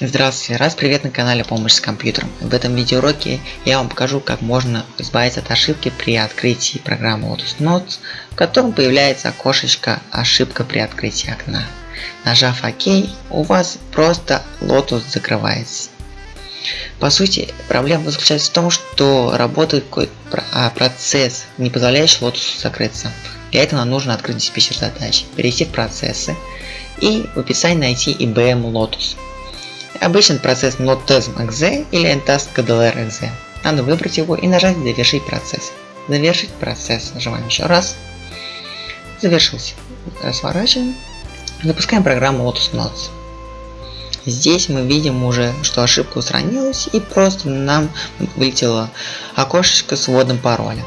Здравствуйте, раз привет на канале Помощь с компьютером. В этом видеоуроке я вам покажу, как можно избавиться от ошибки при открытии программы Lotus Notes, в котором появляется окошечко «Ошибка при открытии окна». Нажав ОК, у вас просто Lotus закрывается. По сути, проблема заключается в том, что работает какой-то а, процесс, не позволяющий Lotus закрыться. Для этого нам нужно открыть диспетчер задач, перейти в процессы и в описании найти IBM Lotus. Обычный процесс NotTesm.exe или NTask KDLR.exe. Надо выбрать его и нажать «Завершить процесс». Завершить процесс. Нажимаем еще раз. Завершился. Сворачиваем. Запускаем программу Lotus Notes. Здесь мы видим уже, что ошибка устранилась и просто нам вылетело окошечко с вводом пароля.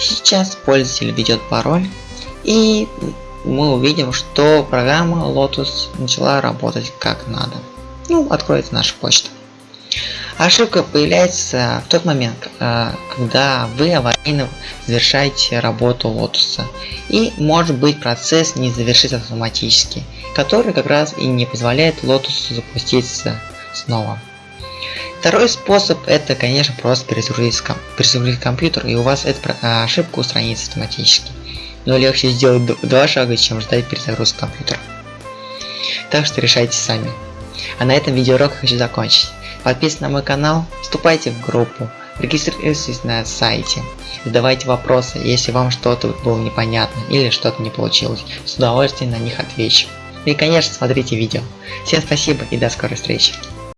Сейчас пользователь введет пароль и мы увидим, что программа Lotus начала работать как надо ну, откроется наша почта. Ошибка появляется в тот момент, э, когда вы аварийно завершаете работу лотуса. И может быть процесс не завершится автоматически, который как раз и не позволяет лотусу запуститься снова. Второй способ это, конечно, просто перезагрузить, компьютер и у вас эта э, ошибка устранится автоматически. Но легче сделать два шага, чем ждать перезагрузки компьютера. Так что решайте сами. А на этом видеоурок хочу закончить. Подписывайтесь на мой канал, вступайте в группу, регистрируйтесь на сайте, задавайте вопросы, если вам что-то было непонятно или что-то не получилось. С удовольствием на них отвечу. И конечно смотрите видео. Всем спасибо и до скорой встречи.